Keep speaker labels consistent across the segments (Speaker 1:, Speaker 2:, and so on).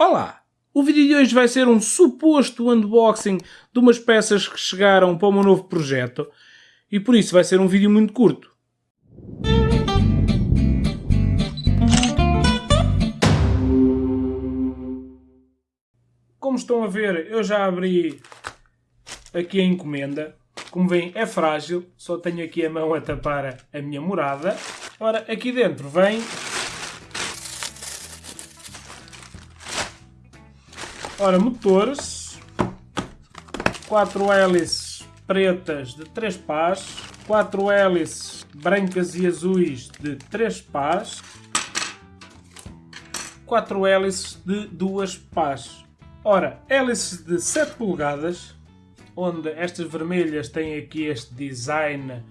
Speaker 1: Olá! O vídeo de hoje vai ser um suposto unboxing de umas peças que chegaram para o meu novo projeto e por isso vai ser um vídeo muito curto. Como estão a ver, eu já abri aqui a encomenda. Como veem, é frágil, só tenho aqui a mão a tapar a minha morada. Ora, aqui dentro vem Ora, motores. Quatro hélices pretas de 3 pás. Quatro hélices brancas e azuis de 3 pás. Quatro hélices de 2 pás. Ora, hélices de 7 polegadas, onde estas vermelhas têm aqui este design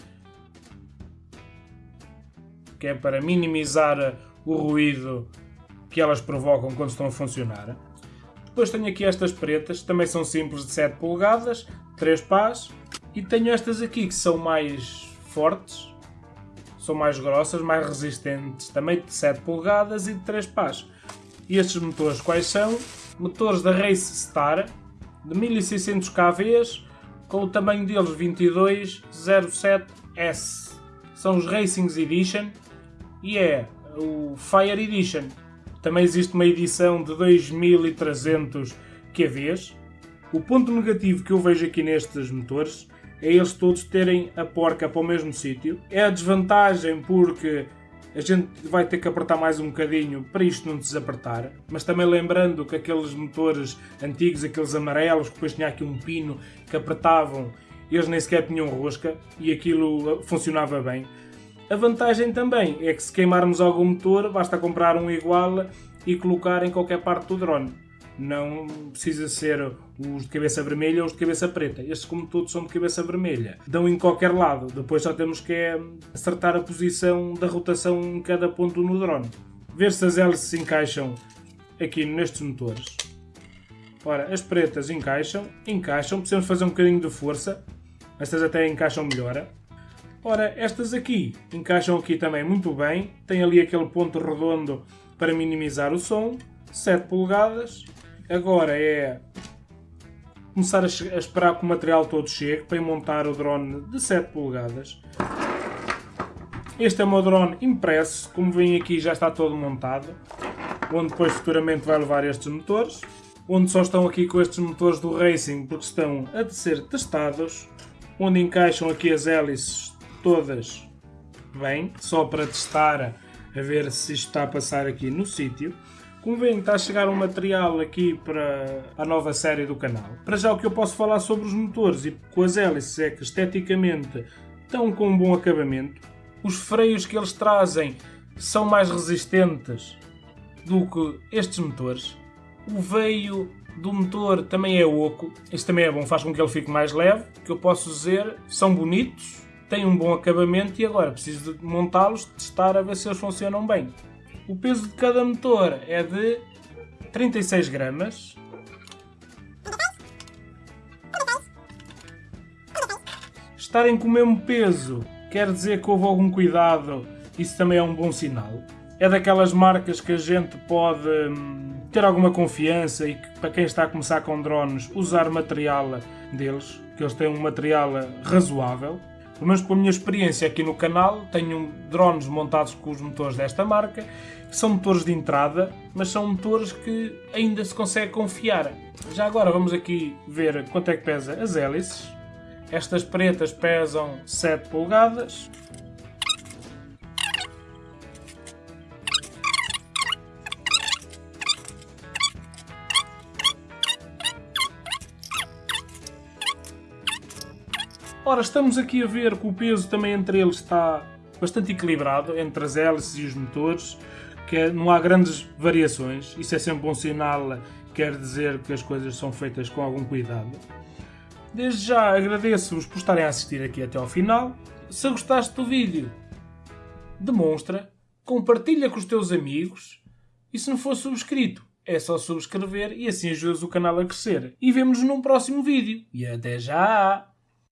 Speaker 1: que é para minimizar o ruído que elas provocam quando estão a funcionar. Depois tenho aqui estas pretas, também são simples de 7 polegadas, 3 pás. E tenho estas aqui que são mais fortes, são mais grossas, mais resistentes, também de 7 polegadas e de 3 pás. E estes motores quais são? Motores da Race Star, de 1600 kV, com o tamanho deles 2207S. São os Racing Edition e é o Fire Edition. Também existe uma edição de 2300 QVs. O ponto negativo que eu vejo aqui nestes motores é eles todos terem a porca para o mesmo sítio. É a desvantagem porque a gente vai ter que apertar mais um bocadinho para isto não desapertar. Mas também lembrando que aqueles motores antigos, aqueles amarelos, que depois tinha aqui um pino que apertavam, eles nem sequer tinham rosca e aquilo funcionava bem. A vantagem também é que se queimarmos algum motor, basta comprar um igual e colocar em qualquer parte do drone. Não precisa ser os de cabeça vermelha ou os de cabeça preta. Estes, como todos, são de cabeça vermelha. Dão em qualquer lado. Depois só temos que é acertar a posição da rotação em cada ponto no drone. Ver se as hélices se encaixam aqui nestes motores. Ora, as pretas encaixam, encaixam, precisamos fazer um bocadinho de força. Estas até encaixam melhor. Ora, estas aqui encaixam aqui também muito bem, tem ali aquele ponto redondo para minimizar o som, 7 polegadas. Agora é começar a, a esperar que o material todo chegue para montar o drone de 7 polegadas. Este é o meu drone impresso, como veem aqui já está todo montado, onde depois futuramente vai levar estes motores, onde só estão aqui com estes motores do Racing porque estão a ser testados, onde encaixam aqui as hélices todas bem, só para testar a ver se isto está a passar aqui no sítio. Como veem, está a chegar um material aqui para a nova série do canal. Para já o que eu posso falar sobre os motores e com as hélices é que esteticamente estão com um bom acabamento. Os freios que eles trazem são mais resistentes do que estes motores. O veio do motor também é oco. Isto também é bom, faz com que ele fique mais leve. O que eu posso dizer, são bonitos, tem um bom acabamento e agora preciso de montá-los, testar a ver se eles funcionam bem. O peso de cada motor é de 36 gramas. Estarem com o mesmo peso quer dizer que houve algum cuidado, isso também é um bom sinal. É daquelas marcas que a gente pode hum, ter alguma confiança e que, para quem está a começar com drones, usar material deles, que eles têm um material razoável. Pelo menos pela minha experiência aqui no canal, tenho drones montados com os motores desta marca, que são motores de entrada, mas são motores que ainda se consegue confiar. Já agora vamos aqui ver quanto é que pesa as hélices. Estas pretas pesam 7 polegadas, Ora, estamos aqui a ver que o peso também entre eles está bastante equilibrado, entre as hélices e os motores, que é, não há grandes variações. Isso é sempre um sinal, quer dizer que as coisas são feitas com algum cuidado. Desde já agradeço-vos por estarem a assistir aqui até ao final. Se gostaste do vídeo, demonstra, compartilha com os teus amigos e se não for subscrito, é só subscrever e assim ajudas o canal a crescer. E vemos-nos num próximo vídeo. E até já!